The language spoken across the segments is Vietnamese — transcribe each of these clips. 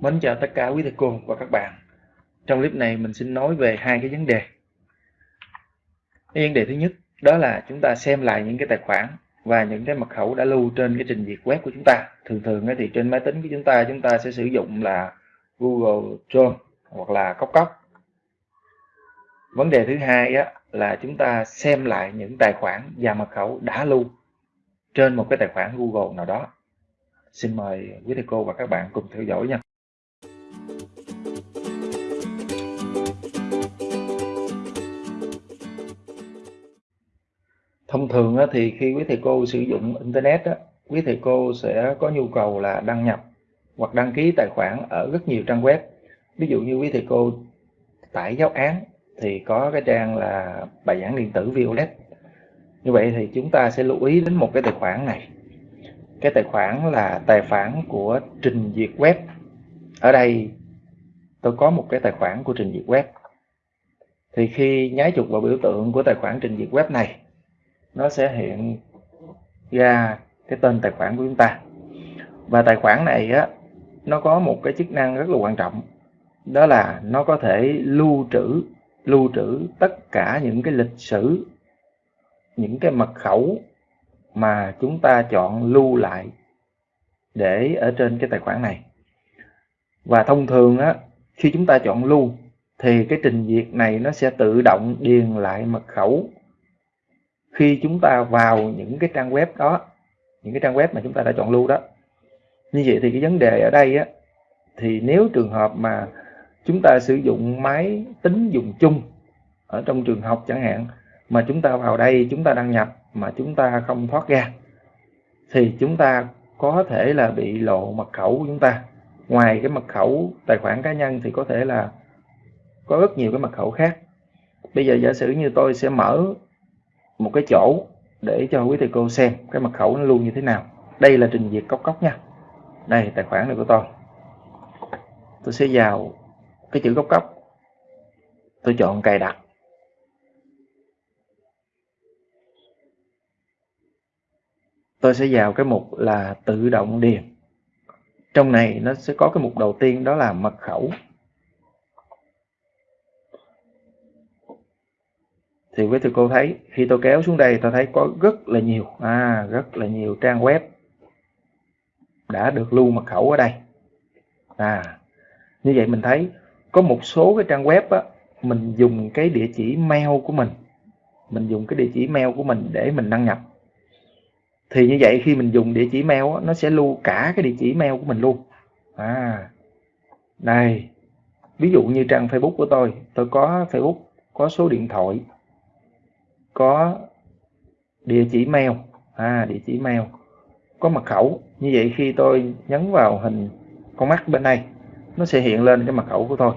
Mến chào tất cả quý thầy cô và các bạn. Trong clip này mình xin nói về hai cái vấn đề. Cái vấn đề thứ nhất đó là chúng ta xem lại những cái tài khoản và những cái mật khẩu đã lưu trên cái trình duyệt web của chúng ta. Thường thường thì trên máy tính của chúng ta chúng ta sẽ sử dụng là Google Chrome hoặc là Cốc Cốc. Vấn đề thứ hai á, là chúng ta xem lại những tài khoản và mật khẩu đã lưu trên một cái tài khoản Google nào đó. Xin mời quý thầy cô và các bạn cùng theo dõi nha. Thông thường thì khi quý thầy cô sử dụng Internet, quý thầy cô sẽ có nhu cầu là đăng nhập hoặc đăng ký tài khoản ở rất nhiều trang web. Ví dụ như quý thầy cô tải giáo án thì có cái trang là bài giảng điện tử Violet. Như vậy thì chúng ta sẽ lưu ý đến một cái tài khoản này. Cái tài khoản là tài khoản của trình duyệt web. Ở đây tôi có một cái tài khoản của trình duyệt web. Thì khi nhái chuột vào biểu tượng của tài khoản trình duyệt web này nó sẽ hiện ra cái tên tài khoản của chúng ta. Và tài khoản này á, nó có một cái chức năng rất là quan trọng, đó là nó có thể lưu trữ lưu trữ tất cả những cái lịch sử, những cái mật khẩu mà chúng ta chọn lưu lại để ở trên cái tài khoản này. Và thông thường á, khi chúng ta chọn lưu, thì cái trình duyệt này nó sẽ tự động điền lại mật khẩu khi chúng ta vào những cái trang web đó, những cái trang web mà chúng ta đã chọn lưu đó. Như vậy thì cái vấn đề ở đây á, thì nếu trường hợp mà chúng ta sử dụng máy tính dùng chung ở trong trường học chẳng hạn, mà chúng ta vào đây chúng ta đăng nhập mà chúng ta không thoát ra, thì chúng ta có thể là bị lộ mật khẩu của chúng ta. Ngoài cái mật khẩu tài khoản cá nhân thì có thể là có rất nhiều cái mật khẩu khác. Bây giờ giả sử như tôi sẽ mở một cái chỗ để cho quý thầy cô xem cái mật khẩu nó luôn như thế nào. Đây là trình duyệt cốc cốc nha. Đây, tài khoản này của tôi. Tôi sẽ vào cái chữ cốc cốc. Tôi chọn cài đặt. Tôi sẽ vào cái mục là tự động điền. Trong này nó sẽ có cái mục đầu tiên đó là mật khẩu. Thì quý thầy cô thấy khi tôi kéo xuống đây tôi thấy có rất là nhiều à rất là nhiều trang web đã được lưu mật khẩu ở đây. À như vậy mình thấy có một số cái trang web á mình dùng cái địa chỉ mail của mình mình dùng cái địa chỉ mail của mình để mình đăng nhập. Thì như vậy khi mình dùng địa chỉ mail á, nó sẽ lưu cả cái địa chỉ mail của mình luôn. À đây ví dụ như trang facebook của tôi tôi có facebook có số điện thoại có địa chỉ mail. À địa chỉ mail. Có mật khẩu. Như vậy khi tôi nhấn vào hình con mắt bên đây, nó sẽ hiện lên cái mật khẩu của tôi.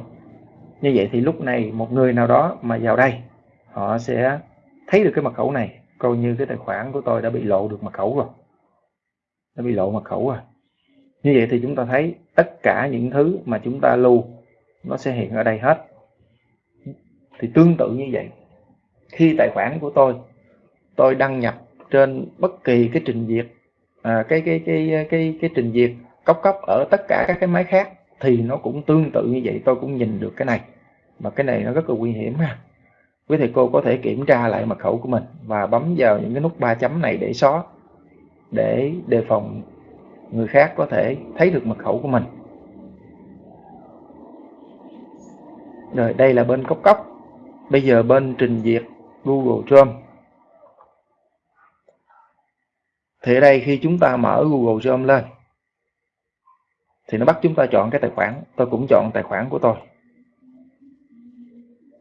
Như vậy thì lúc này một người nào đó mà vào đây, họ sẽ thấy được cái mật khẩu này. Coi như cái tài khoản của tôi đã bị lộ được mật khẩu rồi. Đã bị lộ mật khẩu rồi. Như vậy thì chúng ta thấy tất cả những thứ mà chúng ta lưu, nó sẽ hiện ở đây hết. Thì tương tự như vậy khi tài khoản của tôi tôi đăng nhập trên bất kỳ cái trình duyệt à, cái, cái cái cái cái trình duyệt cốc cốc ở tất cả các cái máy khác thì nó cũng tương tự như vậy tôi cũng nhìn được cái này. Mà cái này nó rất là nguy hiểm ha. Quý thầy cô có thể kiểm tra lại mật khẩu của mình và bấm vào những cái nút ba chấm này để xóa để đề phòng người khác có thể thấy được mật khẩu của mình. Rồi đây là bên cốc cốc bây giờ bên trình duyệt Google Chrome. Thì ở đây, khi chúng ta mở Google Chrome lên, thì nó bắt chúng ta chọn cái tài khoản. Tôi cũng chọn tài khoản của tôi.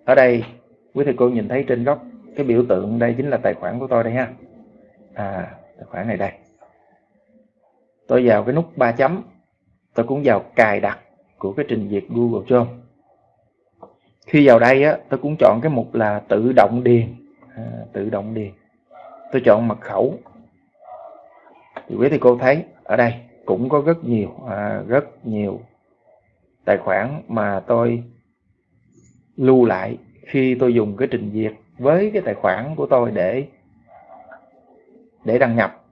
Ở đây, quý thầy cô nhìn thấy trên góc cái biểu tượng đây chính là tài khoản của tôi đây ha. À tài khoản này đây. Tôi vào cái nút ba chấm. Tôi cũng vào cài đặt của cái trình duyệt Google Chrome khi vào đây á tôi cũng chọn cái mục là tự động điền. À, tự động điền. Tôi chọn mật khẩu. Thì quý thầy cô thấy ở đây cũng có rất nhiều à, rất nhiều tài khoản mà tôi lưu lại khi tôi dùng cái trình duyệt với cái tài khoản của tôi để để đăng nhập.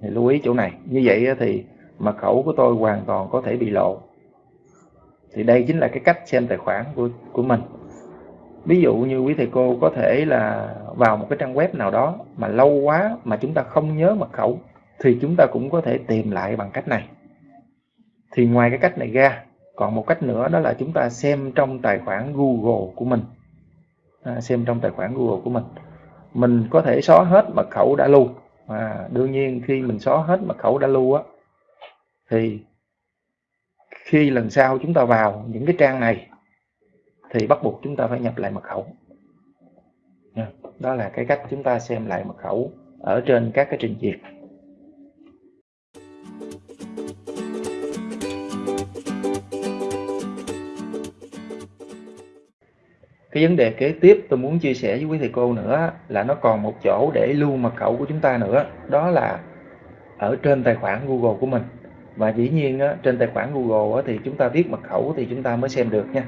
Thì lưu ý chỗ này. Như vậy thì mật khẩu của tôi hoàn toàn có thể bị lộ thì đây chính là cái cách xem tài khoản của của mình. Ví dụ như quý thầy cô có thể là vào một cái trang web nào đó mà lâu quá mà chúng ta không nhớ mật khẩu thì chúng ta cũng có thể tìm lại bằng cách này. Thì ngoài cái cách này ra còn một cách nữa đó là chúng ta xem trong tài khoản Google của mình. À, xem trong tài khoản Google của mình. Mình có thể xóa hết mật khẩu đã lưu. À, đương nhiên khi mình xóa hết mật khẩu đã lưu á thì khi lần sau chúng ta vào những cái trang này, thì bắt buộc chúng ta phải nhập lại mật khẩu. Đó là cái cách chúng ta xem lại mật khẩu ở trên các cái trình duyệt. Cái vấn đề kế tiếp tôi muốn chia sẻ với quý thầy cô nữa là nó còn một chỗ để lưu mật khẩu của chúng ta nữa, đó là ở trên tài khoản Google của mình và dĩ nhiên á, trên tài khoản Google á, thì chúng ta viết mật khẩu thì chúng ta mới xem được nha.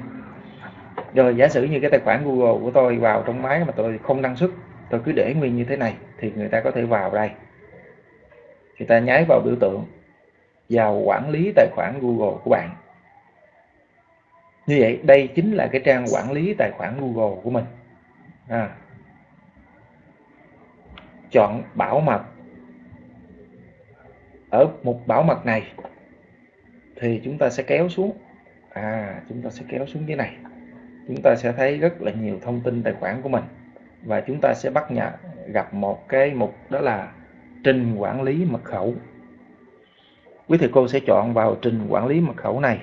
Rồi giả sử như cái tài khoản Google của tôi vào trong máy mà tôi không đăng xuất tôi cứ để nguyên như thế này thì người ta có thể vào đây. Người ta nháy vào biểu tượng vào quản lý tài khoản Google của bạn. Như vậy đây chính là cái trang quản lý tài khoản Google của mình. À. chọn bảo mật ở mục bảo mật này thì chúng ta sẽ kéo xuống. À chúng ta sẽ kéo xuống dưới này. Chúng ta sẽ thấy rất là nhiều thông tin tài khoản của mình. Và chúng ta sẽ bắt nhận gặp một cái mục đó là trình quản lý mật khẩu. Quý thầy cô sẽ chọn vào trình quản lý mật khẩu này.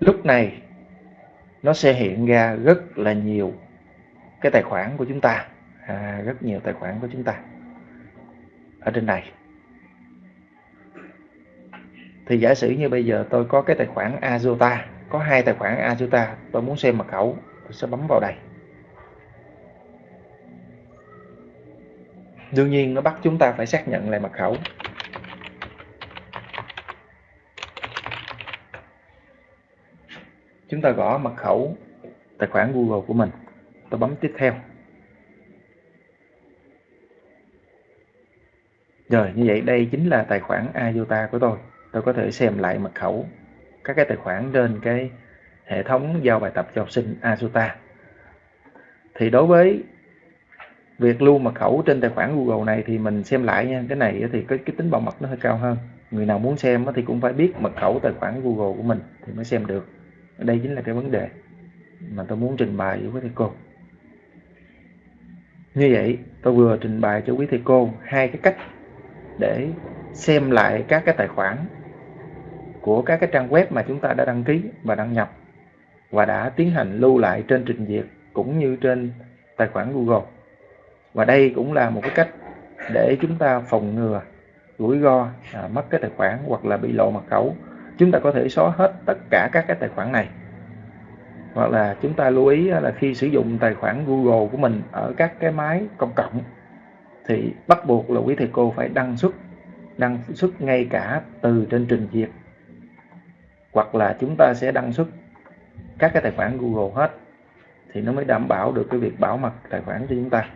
Lúc này nó sẽ hiện ra rất là nhiều cái tài khoản của chúng ta. À, rất nhiều tài khoản của chúng ta ở trên này. Thì giả sử như bây giờ tôi có cái tài khoản Azota, có hai tài khoản Azota, tôi muốn xem mật khẩu, tôi sẽ bấm vào đây. Đương nhiên nó bắt chúng ta phải xác nhận lại mật khẩu. Chúng ta gõ mật khẩu tài khoản Google của mình, tôi bấm tiếp theo. Rồi như vậy đây chính là tài khoản IOTA của tôi. Tôi có thể xem lại mật khẩu các cái tài khoản trên cái hệ thống giao bài tập cho học sinh IOTA. thì đối với việc lưu mật khẩu trên tài khoản Google này thì mình xem lại nha. Cái này thì cái, cái tính bảo mật nó hơi cao hơn. Người nào muốn xem thì cũng phải biết mật khẩu tài khoản Google của mình thì mới xem được. Đây chính là cái vấn đề mà tôi muốn trình bày với thầy cô. Như vậy tôi vừa trình bày cho quý thầy cô hai cái cách để xem lại các cái tài khoản của các cái trang web mà chúng ta đã đăng ký và đăng nhập và đã tiến hành lưu lại trên trình duyệt cũng như trên tài khoản Google. Và đây cũng là một cái cách để chúng ta phòng ngừa rủi ro à, mất cái tài khoản hoặc là bị lộ mật khẩu. Chúng ta có thể xóa hết tất cả các cái tài khoản này. Hoặc là chúng ta lưu ý là khi sử dụng tài khoản Google của mình ở các cái máy công cộng thì bắt buộc là quý thầy cô phải đăng xuất đăng xuất ngay cả từ trên trình duyệt. Hoặc là chúng ta sẽ đăng xuất các cái tài khoản Google hết thì nó mới đảm bảo được cái việc bảo mật tài khoản cho chúng ta.